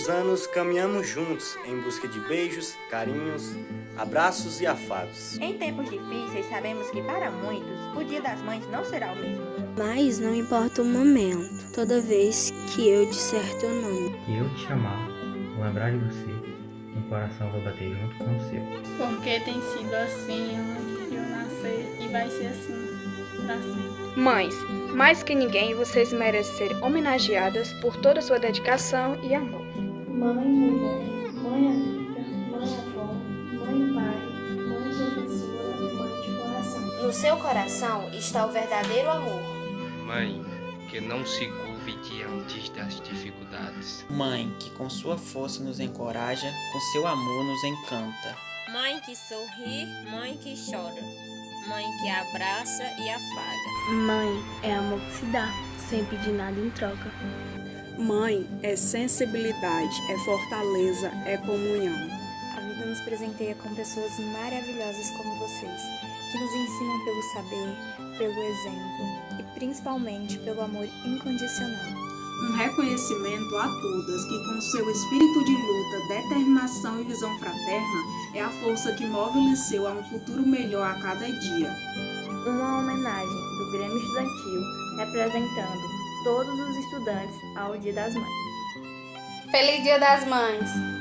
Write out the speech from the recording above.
os anos caminhamos juntos em busca de beijos, carinhos, abraços e afagos. Em tempos difíceis, sabemos que para muitos o Dia das Mães não será o mesmo. Mas não importa o momento, toda vez que eu disser teu nome. Que eu te chamar, lembrar de você, meu coração vai bater junto com o seu. Porque tem sido assim antes de eu nascer e vai ser assim. Mães, mais que ninguém, vocês merecem ser homenageadas por toda a sua dedicação e amor. Mãe, mulher, mãe amiga, mãe avó, mãe pai, mãe professora, mãe de coração. No seu coração está o verdadeiro amor. Mãe, que não se curve diante das dificuldades. Mãe, que com sua força nos encoraja, com seu amor nos encanta. Mãe que sorri, mãe que chora, mãe que abraça e afaga. Mãe é amor que se dá, sem pedir nada em troca. Mãe é sensibilidade, é fortaleza, é comunhão. A vida nos presenteia com pessoas maravilhosas como vocês, que nos ensinam pelo saber, pelo exemplo e principalmente pelo amor incondicional. Um reconhecimento a todas que, com seu espírito de luta, determinação e visão fraterna, é a força que move o Liceu a um futuro melhor a cada dia. Uma homenagem do Grêmio Estudantil representando todos os estudantes ao Dia das Mães. Feliz Dia das Mães!